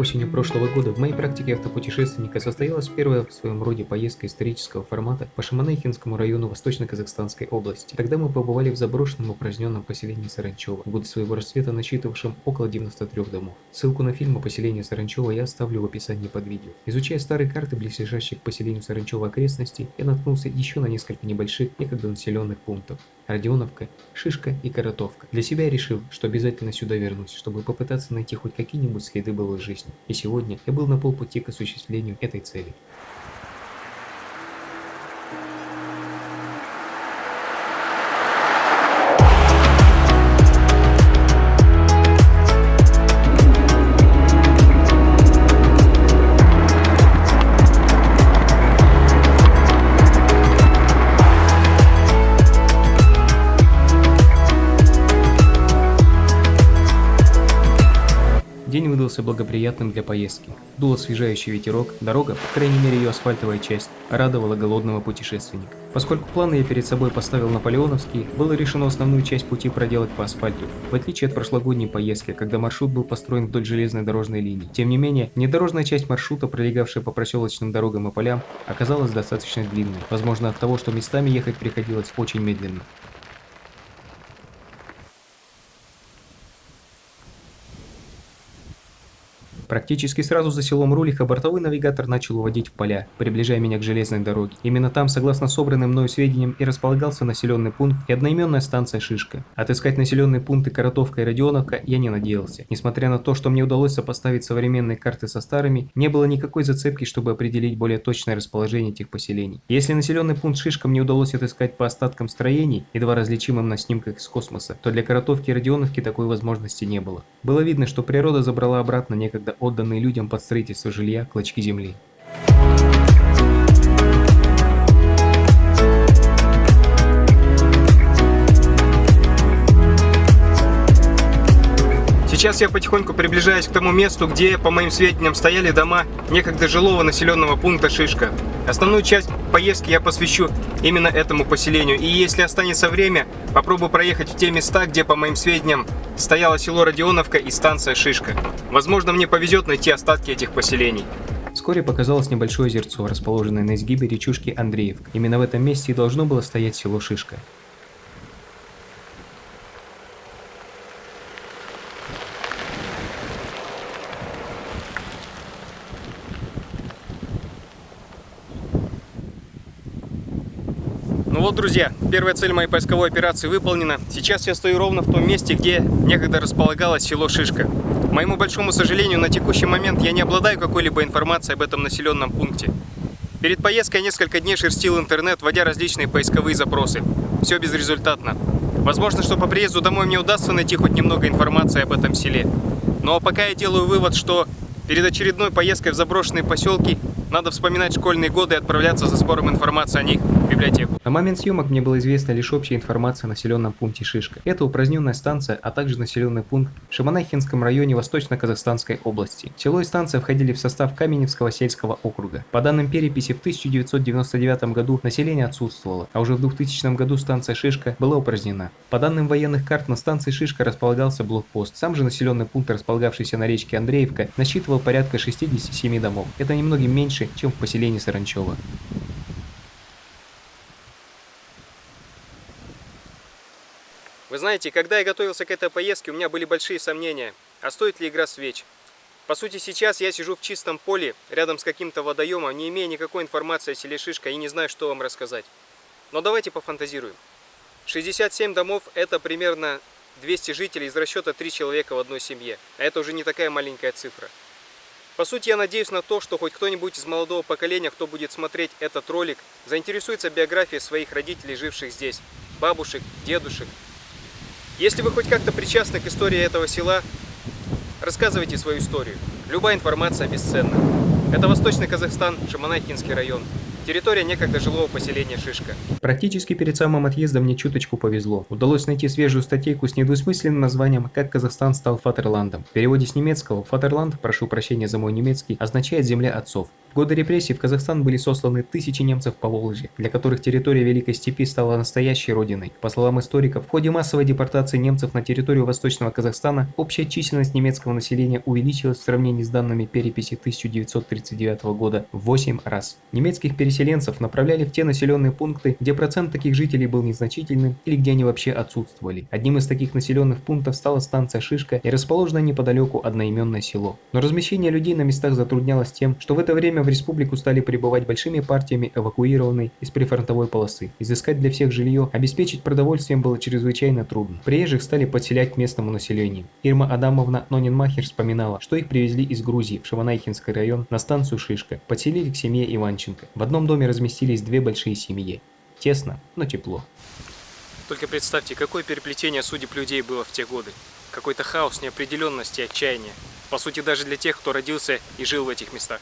Осенью прошлого года в моей практике автопутешественника состоялась первая в своем роде поездка исторического формата по Шаманайхинскому району Восточно-Казахстанской области. Тогда мы побывали в заброшенном упраздненном поселении Саранчево, в своего расцвета насчитывавшем около 93 домов. Ссылку на фильм о поселении Саранчево я оставлю в описании под видео. Изучая старые карты близлежащих к поселению Саранчево окрестностей, я наткнулся еще на несколько небольших, некогда населенных пунктов. Родионовка, Шишка и Коротовка. Для себя я решил, что обязательно сюда вернусь, чтобы попытаться найти хоть какие-нибудь следы былой жизни. И сегодня я был на полпути к осуществлению этой цели. Выдался благоприятным для поездки. Дул освежающий ветерок, дорога, по крайней мере ее асфальтовая часть, радовала голодного путешественника. Поскольку планы я перед собой поставил наполеоновские, было решено основную часть пути проделать по асфальту, в отличие от прошлогодней поездки, когда маршрут был построен вдоль железной дорожной линии. Тем не менее, внедорожная часть маршрута, пролегавшая по проселочным дорогам и полям, оказалась достаточно длинной, возможно от того, что местами ехать приходилось очень медленно. Практически сразу за селом Рулиха бортовой навигатор начал уводить в поля, приближая меня к железной дороге. Именно там, согласно собранным мною сведениям, и располагался населенный пункт и одноименная станция Шишка. Отыскать населенные пункты Коротовка и Родионовка я не надеялся. Несмотря на то, что мне удалось сопоставить современные карты со старыми, не было никакой зацепки, чтобы определить более точное расположение этих поселений. Если населенный пункт Шишка мне удалось отыскать по остаткам строений, едва различимым на снимках из космоса, то для Коротовки и Родионовки такой возможности не было. Было видно, что природа забрала обратно некогда отданные людям под строительство жилья клочки земли. Сейчас я потихоньку приближаюсь к тому месту, где, по моим сведениям, стояли дома некогда жилого населенного пункта Шишка. Основную часть поездки я посвящу именно этому поселению. И если останется время, попробую проехать в те места, где, по моим сведениям, стояло село Родионовка и станция Шишка. Возможно, мне повезет найти остатки этих поселений. Вскоре показалось небольшое озерцо, расположенное на изгибе речушки Андреевка. Именно в этом месте и должно было стоять село Шишка. Ну вот, друзья, первая цель моей поисковой операции выполнена. Сейчас я стою ровно в том месте, где некогда располагалось село Шишка. Моему большому сожалению, на текущий момент я не обладаю какой-либо информацией об этом населенном пункте. Перед поездкой несколько дней шерстил интернет, вводя различные поисковые запросы. Все безрезультатно. Возможно, что по приезду домой мне удастся найти хоть немного информации об этом селе. Но пока я делаю вывод, что перед очередной поездкой в заброшенные поселки надо вспоминать школьные годы и отправляться за сбором информации о них библиотеку. На момент съемок мне было известно лишь общая информация о населенном пункте Шишка. Это упраздненная станция, а также населенный пункт в Шаманайхинском районе Восточно-Казахстанской области. Село и станция входили в состав Каменевского сельского округа. По данным переписи, в 1999 году население отсутствовало, а уже в 2000 году станция Шишка была упразднена. По данным военных карт, на станции Шишка располагался блокпост. Сам же населенный пункт, располагавшийся на речке Андреевка, насчитывал порядка 67 домов. Это немногим меньше чем в поселении Саранчево. Вы знаете, когда я готовился к этой поездке, у меня были большие сомнения, а стоит ли игра свеч. По сути, сейчас я сижу в чистом поле, рядом с каким-то водоемом, не имея никакой информации о селе Шишка и не знаю, что вам рассказать. Но давайте пофантазируем. 67 домов – это примерно 200 жителей из расчета 3 человека в одной семье. А это уже не такая маленькая цифра. По сути, я надеюсь на то, что хоть кто-нибудь из молодого поколения, кто будет смотреть этот ролик, заинтересуется биографией своих родителей, живших здесь, бабушек, дедушек. Если вы хоть как-то причастны к истории этого села, рассказывайте свою историю. Любая информация бесценна. Это Восточный Казахстан, Шаманайкинский район. Территория некогда жилого поселения Шишка. Практически перед самым отъездом мне чуточку повезло. Удалось найти свежую статейку с недвусмысленным названием «Как Казахстан стал Фатерландом». В переводе с немецкого «Фатерланд», прошу прощения за мой немецкий, означает «земля отцов». В годы репрессий в Казахстан были сосланы тысячи немцев по Волжье, для которых территория Великой Степи стала настоящей родиной. По словам историков, в ходе массовой депортации немцев на территорию Восточного Казахстана общая численность немецкого населения увеличилась в сравнении с данными переписи 1939 года в 8 раз. Немецких переселенцев направляли в те населенные пункты, где процент таких жителей был незначительным или где они вообще отсутствовали. Одним из таких населенных пунктов стала станция Шишка и расположенное неподалеку одноименное село. Но размещение людей на местах затруднялось тем, что в это время время в республику стали прибывать большими партиями эвакуированной из прифронтовой полосы. Изыскать для всех жилье, обеспечить продовольствием было чрезвычайно трудно. Приезжих стали подселять к местному населению. Ирма Адамовна Нонинмахер вспоминала, что их привезли из Грузии в Шаванайхинский район на станцию Шишка. Подселили к семье Иванченко. В одном доме разместились две большие семьи. Тесно, но тепло. Только представьте, какое переплетение судеб людей было в те годы. Какой-то хаос, неопределенности, отчаяния. По сути, даже для тех, кто родился и жил в этих местах.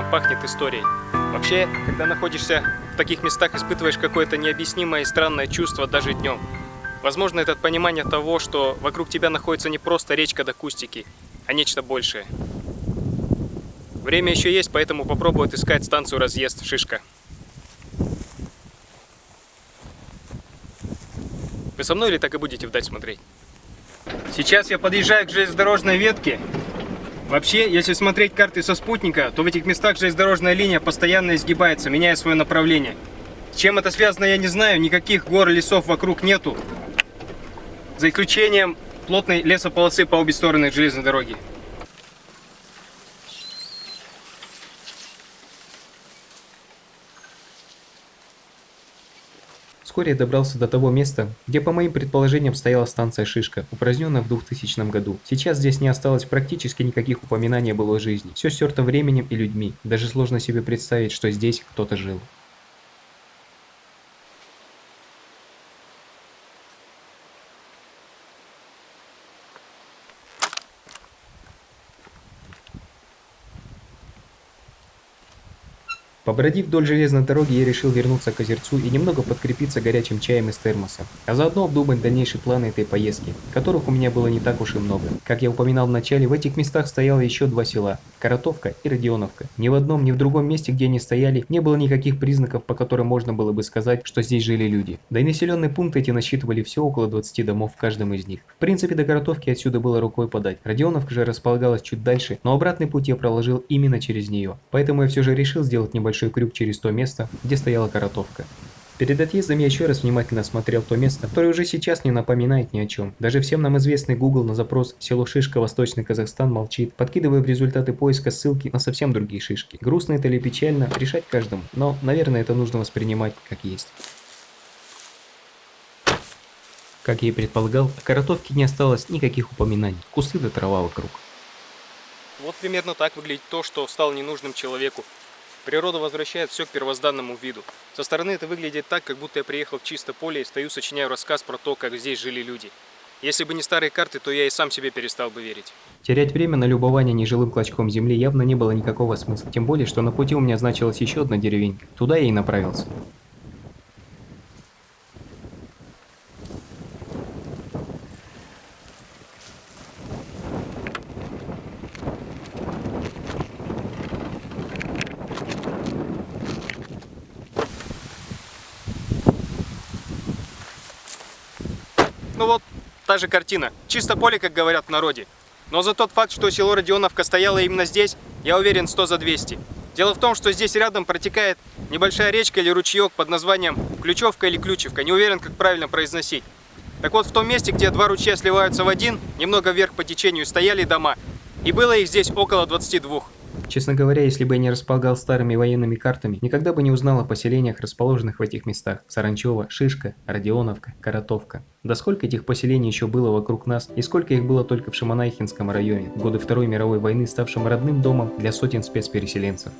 Прям пахнет историей. Вообще, когда находишься в таких местах, испытываешь какое-то необъяснимое и странное чувство даже днем. Возможно, это понимание того, что вокруг тебя находится не просто речка до кустики, а нечто большее. Время еще есть, поэтому попробую отыскать станцию разъезд Шишка. Вы со мной или так и будете вдаль смотреть? Сейчас я подъезжаю к железнодорожной ветке Вообще, если смотреть карты со спутника, то в этих местах железнодорожная линия постоянно изгибается, меняя свое направление. С чем это связано, я не знаю, никаких гор и лесов вокруг нету. За исключением плотной лесополосы по обе стороны железной дороги. Вскоре я добрался до того места, где по моим предположениям стояла станция Шишка, упраздненная в 2000 году. Сейчас здесь не осталось практически никаких упоминаний о былой жизни. Все стерто временем и людьми. Даже сложно себе представить, что здесь кто-то жил. Побродив вдоль железной дороги, я решил вернуться к озерцу и немного подкрепиться горячим чаем из термоса, а заодно обдумать дальнейшие планы этой поездки, которых у меня было не так уж и много. Как я упоминал в начале, в этих местах стояло еще два села – Коротовка и Родионовка. Ни в одном, ни в другом месте, где они стояли, не было никаких признаков, по которым можно было бы сказать, что здесь жили люди. Да и населенные пункты эти насчитывали все около 20 домов в каждом из них. В принципе, до Коротовки отсюда было рукой подать. Родионовка же располагалась чуть дальше, но обратный путь я проложил именно через нее. Поэтому я все же решил сделать небольшой небольшой крюк через то место, где стояла коротовка. Перед отъездом я еще раз внимательно осмотрел то место, которое уже сейчас не напоминает ни о чем. Даже всем нам известный Google на запрос «Село Шишка, Восточный Казахстан» молчит, подкидывая в результаты поиска ссылки на совсем другие шишки. Грустно это или печально, решать каждому, но, наверное, это нужно воспринимать как есть. Как я и предполагал, о коротовке не осталось никаких упоминаний, кусты до трава вокруг. Вот примерно так выглядит то, что стало ненужным человеку. Природа возвращает все к первозданному виду. Со стороны это выглядит так, как будто я приехал в чисто поле и стою, сочиняю рассказ про то, как здесь жили люди. Если бы не старые карты, то я и сам себе перестал бы верить. Терять время на любование нежилым клочком земли явно не было никакого смысла. Тем более, что на пути у меня значилась еще одна деревенька. Туда я и направился. Же картина. Чисто поле, как говорят в народе. Но за тот факт, что село Родионовка стояло именно здесь, я уверен 100 за 200. Дело в том, что здесь рядом протекает небольшая речка или ручеек под названием Ключевка или Ключевка. Не уверен, как правильно произносить. Так вот, в том месте, где два ручья сливаются в один, немного вверх по течению, стояли дома. И было их здесь около 22. Честно говоря, если бы я не располагал старыми военными картами, никогда бы не узнал о поселениях, расположенных в этих местах. Саранчево, Шишка, Родионовка, Коротовка. Да сколько этих поселений еще было вокруг нас, и сколько их было только в Шаманайхинском районе, в годы Второй мировой войны, ставшем родным домом для сотен спецпереселенцев.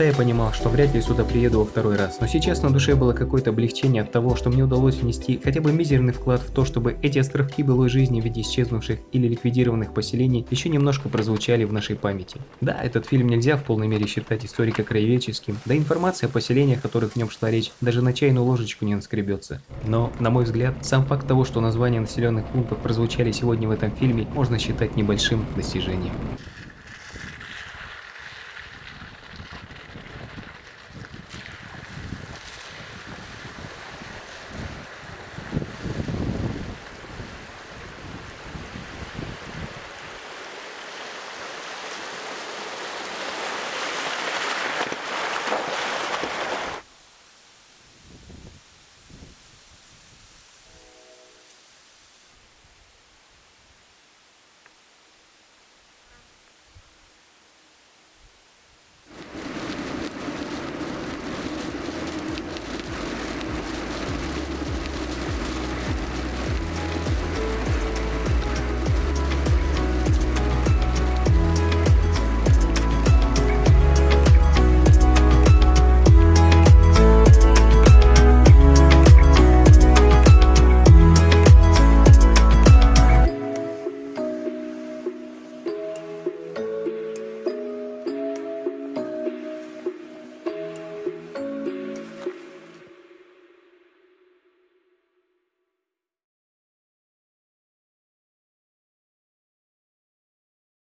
Места, я понимал, что вряд ли сюда приеду во второй раз. Но сейчас на душе было какое-то облегчение от того, что мне удалось внести хотя бы мизерный вклад в то, чтобы эти островки былой жизни в виде исчезнувших или ликвидированных поселений еще немножко прозвучали в нашей памяти. Да, этот фильм нельзя в полной мере считать историко-краеведческим, да информация о поселениях, о которых в нем шла речь, даже на чайную ложечку не наскребется. Но, на мой взгляд, сам факт того, что названия населенных пунктов прозвучали сегодня в этом фильме, можно считать небольшим достижением.